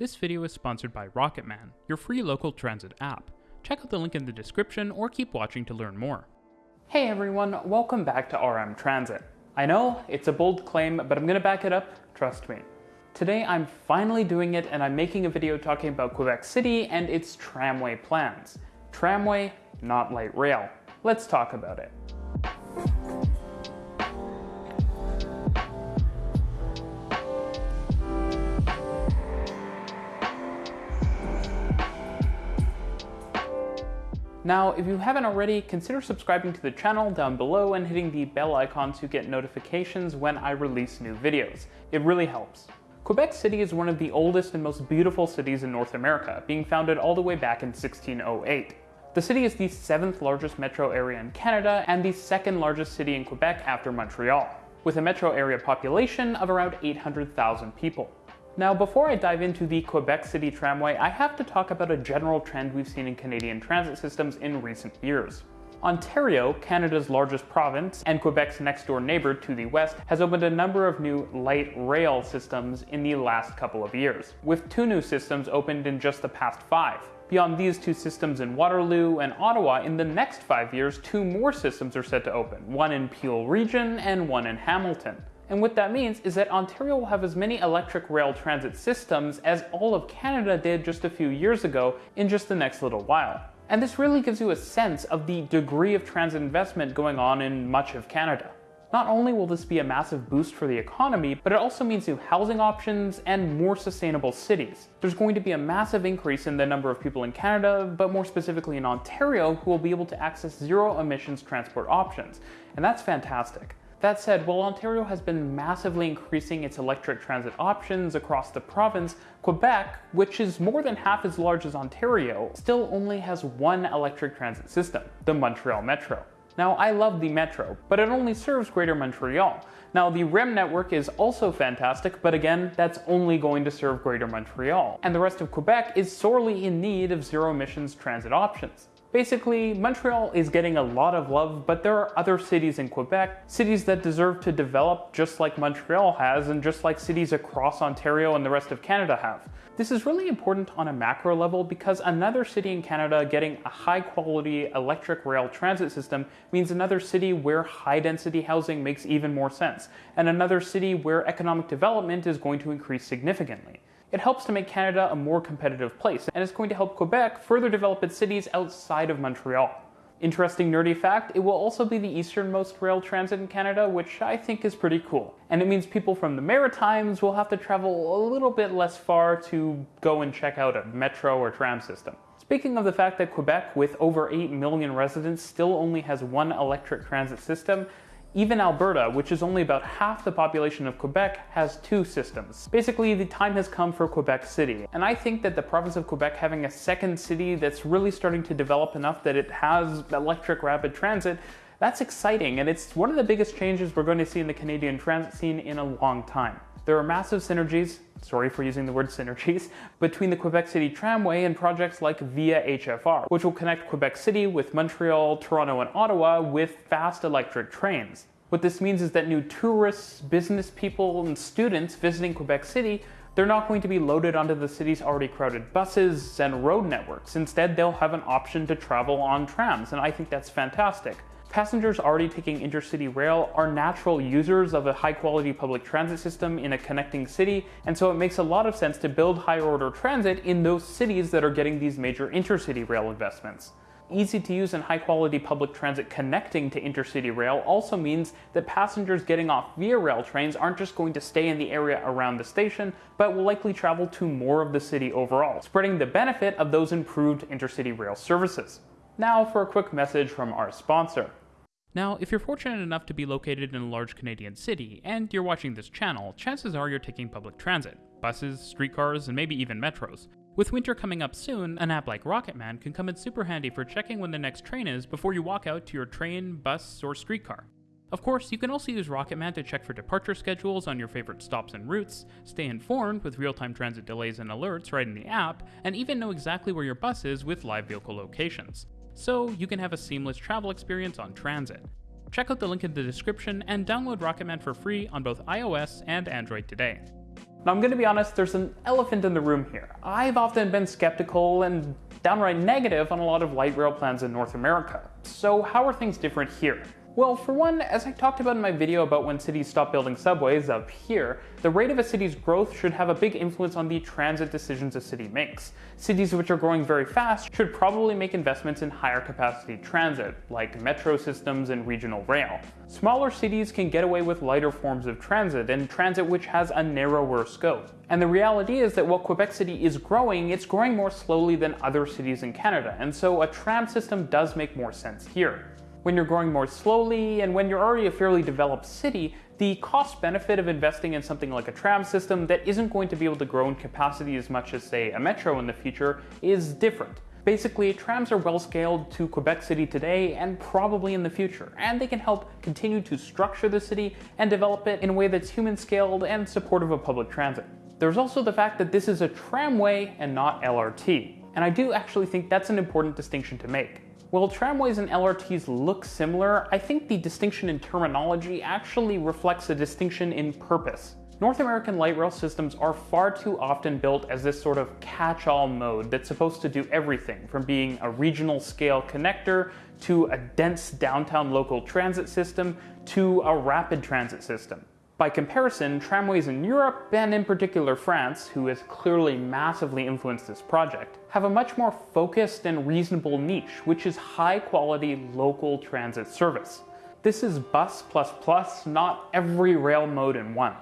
This video is sponsored by Rocketman, your free local transit app. Check out the link in the description or keep watching to learn more. Hey everyone, welcome back to RM Transit. I know, it's a bold claim, but I'm gonna back it up, trust me. Today I'm finally doing it and I'm making a video talking about Quebec City and its tramway plans. Tramway, not light rail. Let's talk about it. Now, if you haven't already, consider subscribing to the channel down below and hitting the bell icon to get notifications when I release new videos. It really helps. Quebec City is one of the oldest and most beautiful cities in North America, being founded all the way back in 1608. The city is the seventh largest metro area in Canada and the second largest city in Quebec after Montreal, with a metro area population of around 800,000 people. Now, before I dive into the Quebec City Tramway, I have to talk about a general trend we've seen in Canadian transit systems in recent years. Ontario, Canada's largest province and Quebec's next door neighbor to the west, has opened a number of new light rail systems in the last couple of years, with two new systems opened in just the past five. Beyond these two systems in Waterloo and Ottawa, in the next five years, two more systems are set to open, one in Peel Region and one in Hamilton. And what that means is that Ontario will have as many electric rail transit systems as all of Canada did just a few years ago in just the next little while. And this really gives you a sense of the degree of transit investment going on in much of Canada. Not only will this be a massive boost for the economy, but it also means new housing options and more sustainable cities. There's going to be a massive increase in the number of people in Canada, but more specifically in Ontario, who will be able to access zero emissions transport options. And that's fantastic. That said, while Ontario has been massively increasing its electric transit options across the province, Quebec, which is more than half as large as Ontario, still only has one electric transit system, the Montreal Metro. Now, I love the Metro, but it only serves Greater Montreal. Now, the REM network is also fantastic, but again, that's only going to serve Greater Montreal. And the rest of Quebec is sorely in need of zero emissions transit options. Basically, Montreal is getting a lot of love, but there are other cities in Quebec, cities that deserve to develop just like Montreal has and just like cities across Ontario and the rest of Canada have. This is really important on a macro level because another city in Canada getting a high quality electric rail transit system means another city where high density housing makes even more sense, and another city where economic development is going to increase significantly. It helps to make Canada a more competitive place, and it's going to help Quebec further develop its cities outside of Montreal. Interesting nerdy fact, it will also be the easternmost rail transit in Canada, which I think is pretty cool. And it means people from the Maritimes will have to travel a little bit less far to go and check out a metro or tram system. Speaking of the fact that Quebec, with over 8 million residents, still only has one electric transit system, even Alberta, which is only about half the population of Quebec, has two systems. Basically, the time has come for Quebec City, and I think that the province of Quebec having a second city that's really starting to develop enough that it has electric rapid transit that's exciting, and it's one of the biggest changes we're going to see in the Canadian transit scene in a long time. There are massive synergies, sorry for using the word synergies, between the Quebec City Tramway and projects like Via HFR, which will connect Quebec City with Montreal, Toronto, and Ottawa with fast electric trains. What this means is that new tourists, business people, and students visiting Quebec City they're not going to be loaded onto the city's already crowded buses and road networks. Instead, they'll have an option to travel on trams, and I think that's fantastic. Passengers already taking intercity rail are natural users of a high quality public transit system in a connecting city, and so it makes a lot of sense to build higher order transit in those cities that are getting these major intercity rail investments. Easy to use and high quality public transit connecting to intercity rail also means that passengers getting off via rail trains aren't just going to stay in the area around the station, but will likely travel to more of the city overall, spreading the benefit of those improved intercity rail services. Now for a quick message from our sponsor. Now, if you're fortunate enough to be located in a large Canadian city, and you're watching this channel, chances are you're taking public transit, buses, streetcars, and maybe even metros. With winter coming up soon, an app like Rocketman can come in super handy for checking when the next train is before you walk out to your train, bus, or streetcar. Of course, you can also use Rocketman to check for departure schedules on your favorite stops and routes, stay informed with real-time transit delays and alerts right in the app, and even know exactly where your bus is with live vehicle locations so you can have a seamless travel experience on transit. Check out the link in the description and download Rocketman for free on both iOS and Android today. Now, I'm going to be honest, there's an elephant in the room here. I've often been skeptical and downright negative on a lot of light rail plans in North America. So, how are things different here? Well, for one, as I talked about in my video about when cities stop building subways up here, the rate of a city's growth should have a big influence on the transit decisions a city makes. Cities which are growing very fast should probably make investments in higher capacity transit, like metro systems and regional rail. Smaller cities can get away with lighter forms of transit, and transit which has a narrower scope. And the reality is that while Quebec City is growing, it's growing more slowly than other cities in Canada, and so a tram system does make more sense here when you're growing more slowly and when you're already a fairly developed city, the cost benefit of investing in something like a tram system that isn't going to be able to grow in capacity as much as, say, a metro in the future is different. Basically, trams are well scaled to Quebec City today and probably in the future, and they can help continue to structure the city and develop it in a way that's human scaled and supportive of public transit. There's also the fact that this is a tramway and not LRT, and I do actually think that's an important distinction to make. While tramways and LRTs look similar, I think the distinction in terminology actually reflects a distinction in purpose. North American light rail systems are far too often built as this sort of catch-all mode that's supposed to do everything from being a regional scale connector to a dense downtown local transit system to a rapid transit system. By comparison, tramways in Europe, and in particular France, who has clearly massively influenced this project, have a much more focused and reasonable niche, which is high quality local transit service. This is bus plus plus, not every rail mode in one.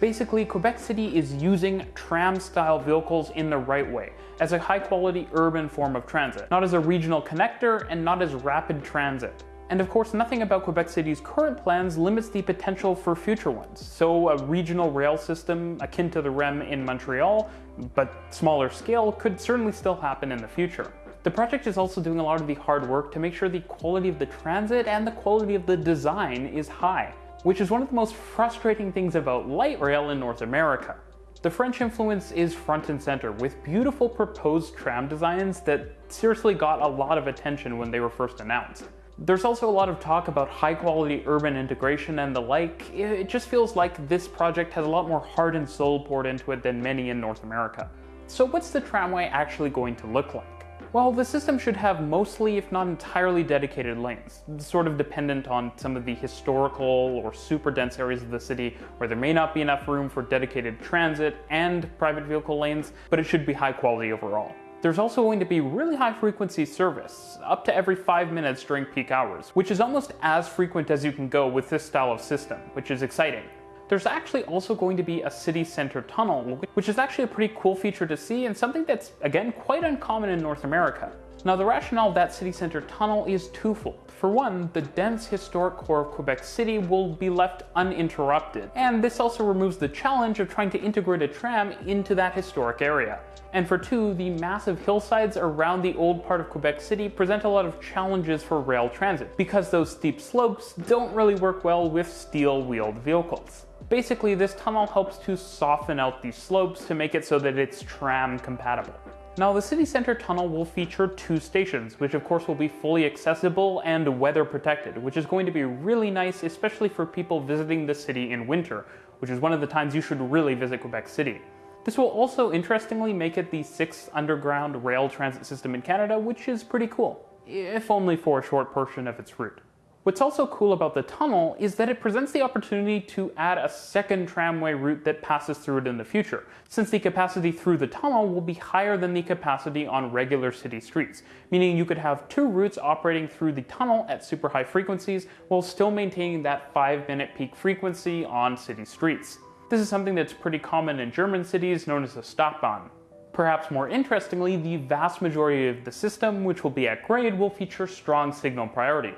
Basically, Quebec City is using tram-style vehicles in the right way, as a high-quality urban form of transit, not as a regional connector and not as rapid transit. And of course, nothing about Quebec City's current plans limits the potential for future ones. So a regional rail system akin to the REM in Montreal, but smaller scale, could certainly still happen in the future. The project is also doing a lot of the hard work to make sure the quality of the transit and the quality of the design is high, which is one of the most frustrating things about light rail in North America. The French influence is front and center, with beautiful proposed tram designs that seriously got a lot of attention when they were first announced. There's also a lot of talk about high quality urban integration and the like. It just feels like this project has a lot more heart and soul poured into it than many in North America. So what's the tramway actually going to look like? Well, the system should have mostly, if not entirely, dedicated lanes, sort of dependent on some of the historical or super dense areas of the city where there may not be enough room for dedicated transit and private vehicle lanes, but it should be high quality overall. There's also going to be really high frequency service, up to every 5 minutes during peak hours, which is almost as frequent as you can go with this style of system, which is exciting. There's actually also going to be a city center tunnel, which is actually a pretty cool feature to see and something that's, again, quite uncommon in North America. Now the rationale of that city center tunnel is twofold. For one, the dense historic core of Quebec City will be left uninterrupted, and this also removes the challenge of trying to integrate a tram into that historic area. And for two, the massive hillsides around the old part of Quebec City present a lot of challenges for rail transit, because those steep slopes don't really work well with steel-wheeled vehicles. Basically, this tunnel helps to soften out these slopes to make it so that it's tram compatible. Now the city center tunnel will feature two stations, which of course will be fully accessible and weather protected, which is going to be really nice, especially for people visiting the city in winter, which is one of the times you should really visit Quebec City. This will also interestingly make it the sixth underground rail transit system in Canada, which is pretty cool, if only for a short portion of its route. What's also cool about the tunnel is that it presents the opportunity to add a second tramway route that passes through it in the future, since the capacity through the tunnel will be higher than the capacity on regular city streets, meaning you could have two routes operating through the tunnel at super high frequencies while still maintaining that 5 minute peak frequency on city streets. This is something that's pretty common in German cities known as a Stadtbahn. Perhaps more interestingly, the vast majority of the system, which will be at grade, will feature strong signal priority,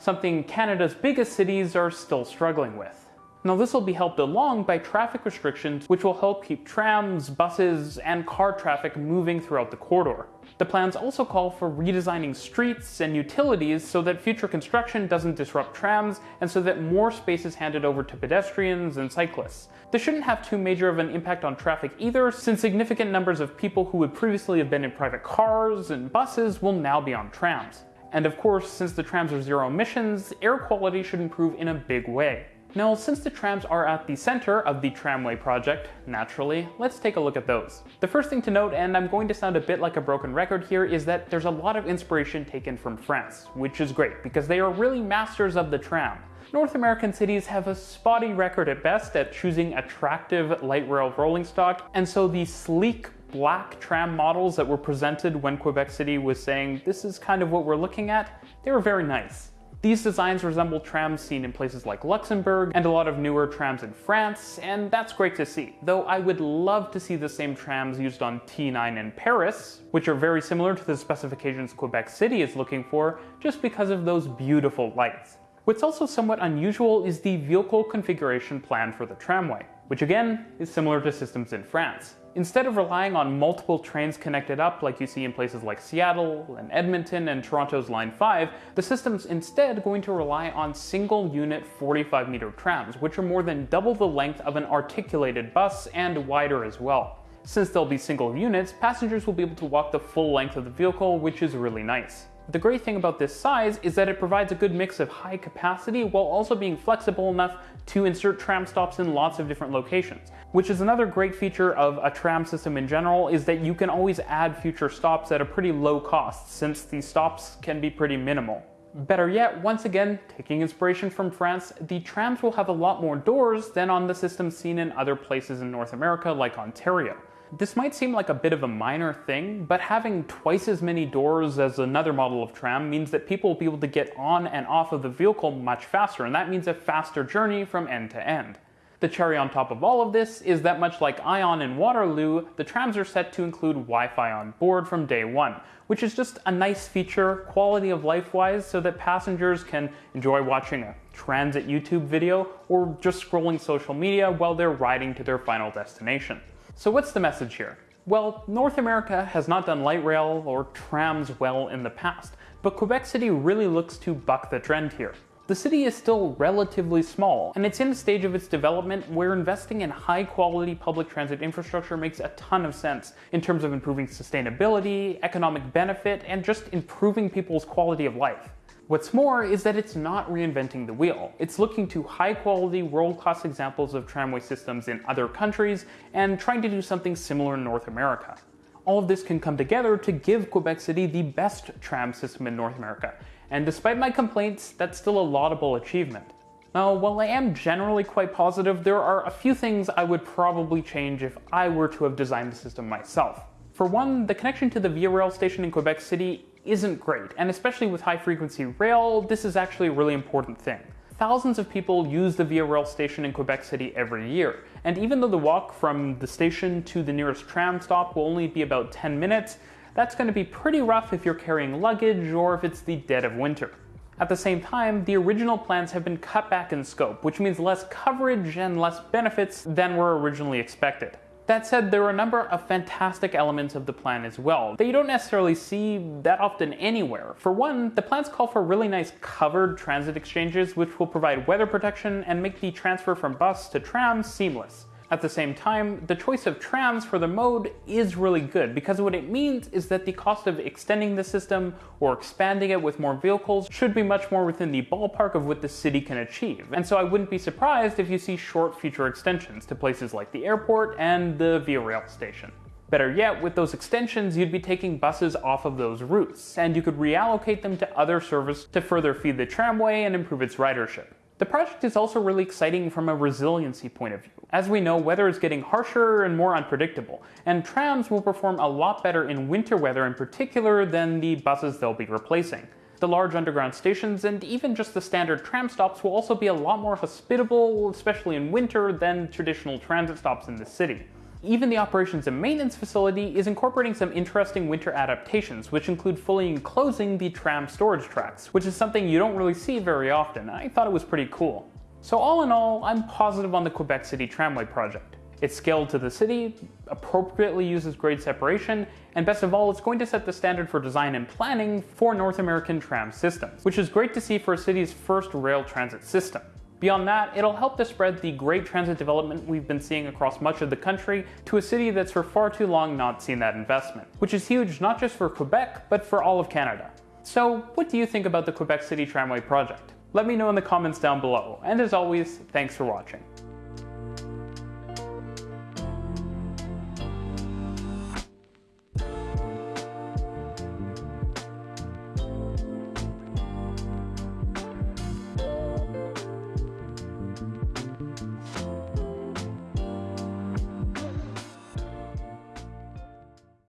something Canada's biggest cities are still struggling with. Now this will be helped along by traffic restrictions which will help keep trams, buses, and car traffic moving throughout the corridor. The plans also call for redesigning streets and utilities so that future construction doesn't disrupt trams and so that more space is handed over to pedestrians and cyclists. This shouldn't have too major of an impact on traffic either since significant numbers of people who would previously have been in private cars and buses will now be on trams. And of course, since the trams are zero emissions, air quality should improve in a big way. Now, since the trams are at the center of the tramway project, naturally, let's take a look at those. The first thing to note, and I'm going to sound a bit like a broken record here, is that there's a lot of inspiration taken from France, which is great because they are really masters of the tram. North American cities have a spotty record at best at choosing attractive light rail rolling stock, and so the sleek black tram models that were presented when Quebec City was saying this is kind of what we're looking at, they were very nice. These designs resemble trams seen in places like Luxembourg and a lot of newer trams in France, and that's great to see. Though I would love to see the same trams used on T9 in Paris, which are very similar to the specifications Quebec City is looking for, just because of those beautiful lights. What's also somewhat unusual is the vehicle configuration plan for the tramway, which again is similar to systems in France. Instead of relying on multiple trains connected up like you see in places like Seattle and Edmonton and Toronto's Line 5, the system's instead going to rely on single unit 45 meter trams, which are more than double the length of an articulated bus and wider as well. Since they'll be single units, passengers will be able to walk the full length of the vehicle, which is really nice. The great thing about this size is that it provides a good mix of high capacity while also being flexible enough to insert tram stops in lots of different locations. Which is another great feature of a tram system in general is that you can always add future stops at a pretty low cost since the stops can be pretty minimal. Better yet, once again, taking inspiration from France, the trams will have a lot more doors than on the systems seen in other places in North America like Ontario. This might seem like a bit of a minor thing, but having twice as many doors as another model of tram means that people will be able to get on and off of the vehicle much faster, and that means a faster journey from end to end. The cherry on top of all of this is that much like ION and Waterloo, the trams are set to include Wi-Fi on board from day one, which is just a nice feature, quality of life wise, so that passengers can enjoy watching a transit YouTube video or just scrolling social media while they're riding to their final destination. So what's the message here? Well, North America has not done light rail or trams well in the past, but Quebec City really looks to buck the trend here. The city is still relatively small, and it's in a stage of its development where investing in high quality public transit infrastructure makes a ton of sense in terms of improving sustainability, economic benefit, and just improving people's quality of life. What's more is that it's not reinventing the wheel. It's looking to high quality, world class examples of tramway systems in other countries and trying to do something similar in North America. All of this can come together to give Quebec City the best tram system in North America. And despite my complaints, that's still a laudable achievement. Now, while I am generally quite positive, there are a few things I would probably change if I were to have designed the system myself. For one, the connection to the Via Rail station in Quebec City isn't great, and especially with high frequency rail, this is actually a really important thing. Thousands of people use the Via Rail station in Quebec City every year, and even though the walk from the station to the nearest tram stop will only be about 10 minutes, that's going to be pretty rough if you're carrying luggage or if it's the dead of winter. At the same time, the original plans have been cut back in scope, which means less coverage and less benefits than were originally expected. That said, there are a number of fantastic elements of the plan as well that you don't necessarily see that often anywhere. For one, the plans call for really nice covered transit exchanges which will provide weather protection and make the transfer from bus to tram seamless. At the same time, the choice of trams for the mode is really good because what it means is that the cost of extending the system or expanding it with more vehicles should be much more within the ballpark of what the city can achieve. And so I wouldn't be surprised if you see short future extensions to places like the airport and the Via Rail station. Better yet, with those extensions, you'd be taking buses off of those routes, and you could reallocate them to other service to further feed the tramway and improve its ridership. The project is also really exciting from a resiliency point of view. As we know, weather is getting harsher and more unpredictable, and trams will perform a lot better in winter weather in particular than the buses they'll be replacing. The large underground stations and even just the standard tram stops will also be a lot more hospitable, especially in winter, than traditional transit stops in the city. Even the operations and maintenance facility is incorporating some interesting winter adaptations, which include fully enclosing the tram storage tracks, which is something you don't really see very often. I thought it was pretty cool. So all in all, I'm positive on the Quebec City Tramway project. It's scaled to the city, appropriately uses grade separation, and best of all, it's going to set the standard for design and planning for North American tram systems, which is great to see for a city's first rail transit system. Beyond that, it'll help to spread the great transit development we've been seeing across much of the country to a city that's for far too long not seen that investment, which is huge not just for Quebec, but for all of Canada. So what do you think about the Quebec City Tramway project? Let me know in the comments down below, and as always, thanks for watching.